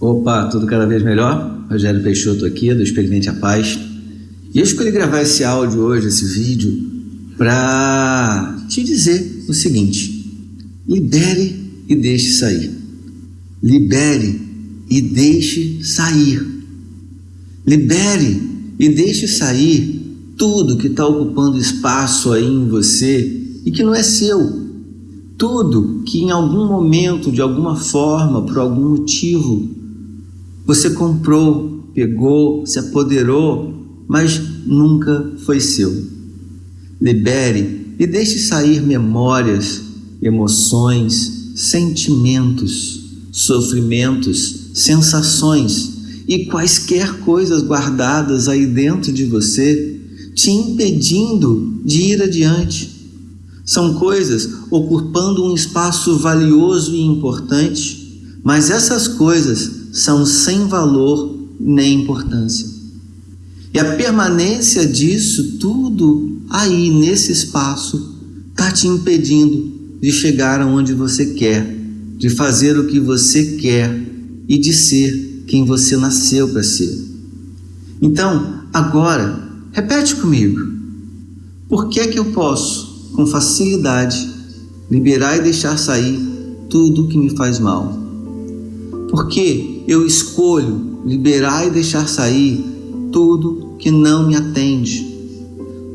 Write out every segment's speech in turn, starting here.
Opa, tudo cada vez melhor? Rogério Peixoto aqui, do Experimente a Paz. E eu escolhi gravar esse áudio hoje, esse vídeo, para te dizer o seguinte: libere e deixe sair. Libere e deixe sair. Libere e deixe sair tudo que está ocupando espaço aí em você e que não é seu. Tudo que em algum momento, de alguma forma, por algum motivo, você comprou, pegou, se apoderou, mas nunca foi seu. Libere e deixe sair memórias, emoções, sentimentos, sofrimentos, sensações e quaisquer coisas guardadas aí dentro de você, te impedindo de ir adiante. São coisas ocupando um espaço valioso e importante, mas essas coisas são sem valor nem importância. E a permanência disso tudo aí nesse espaço está te impedindo de chegar aonde você quer, de fazer o que você quer e de ser quem você nasceu para ser. Então, agora, repete comigo. Por que é que eu posso, com facilidade, liberar e deixar sair tudo que me faz mal? Porque eu escolho liberar e deixar sair tudo que não me atende.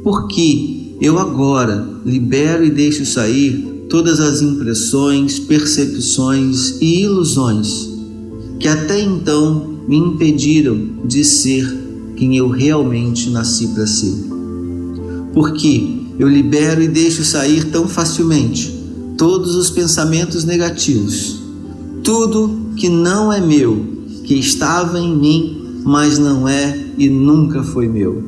Porque eu agora libero e deixo sair todas as impressões, percepções e ilusões que até então me impediram de ser quem eu realmente nasci para ser. Porque eu libero e deixo sair tão facilmente todos os pensamentos negativos, tudo que não é meu, que estava em mim, mas não é e nunca foi meu.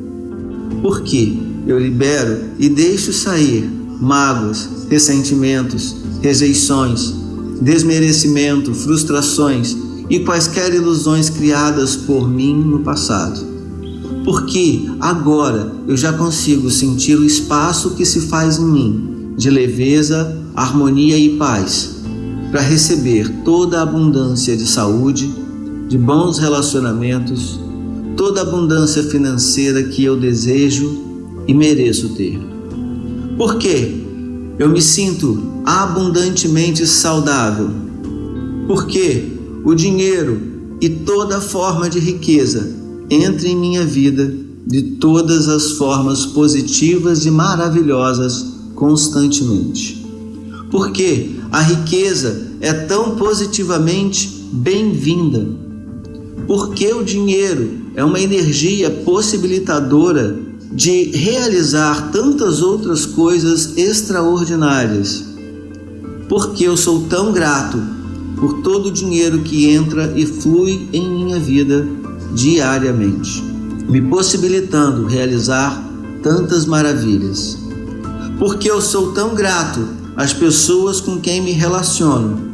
Porque eu libero e deixo sair mágoas, ressentimentos, rejeições, desmerecimento, frustrações e quaisquer ilusões criadas por mim no passado. Porque agora eu já consigo sentir o espaço que se faz em mim de leveza, harmonia e paz para receber toda a abundância de saúde, de bons relacionamentos, toda a abundância financeira que eu desejo e mereço ter. Porque eu me sinto abundantemente saudável. Porque o dinheiro e toda forma de riqueza entra em minha vida de todas as formas positivas e maravilhosas constantemente. Porque a riqueza é tão positivamente bem-vinda. Porque o dinheiro é uma energia possibilitadora de realizar tantas outras coisas extraordinárias. Porque eu sou tão grato por todo o dinheiro que entra e flui em minha vida diariamente, me possibilitando realizar tantas maravilhas. Porque eu sou tão grato as pessoas com quem me relaciono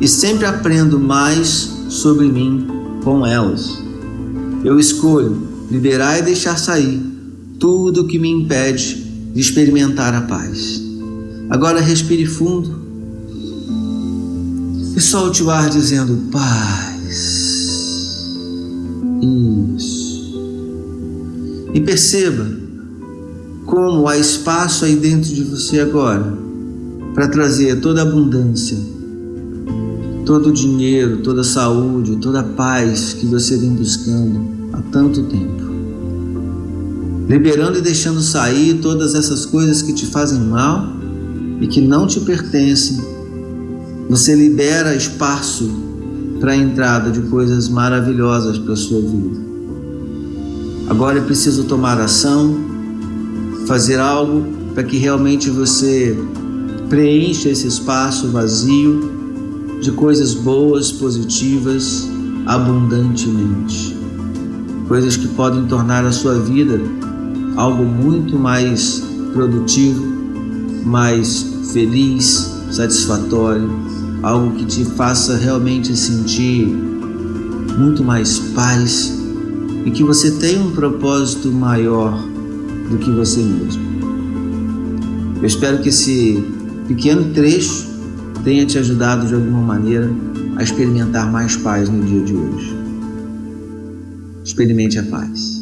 e sempre aprendo mais sobre mim com elas. Eu escolho liberar e deixar sair tudo que me impede de experimentar a paz. Agora respire fundo e solte o ar dizendo paz. Isso. E perceba como há espaço aí dentro de você agora para trazer toda a abundância, todo o dinheiro, toda a saúde, toda a paz que você vem buscando há tanto tempo. Liberando e deixando sair todas essas coisas que te fazem mal e que não te pertencem. Você libera espaço para a entrada de coisas maravilhosas para a sua vida. Agora é preciso tomar ação, fazer algo para que realmente você Preencha esse espaço vazio de coisas boas, positivas, abundantemente. Coisas que podem tornar a sua vida algo muito mais produtivo, mais feliz, satisfatório, algo que te faça realmente sentir muito mais paz e que você tenha um propósito maior do que você mesmo. Eu espero que esse pequeno trecho tenha te ajudado de alguma maneira a experimentar mais paz no dia de hoje. Experimente a paz.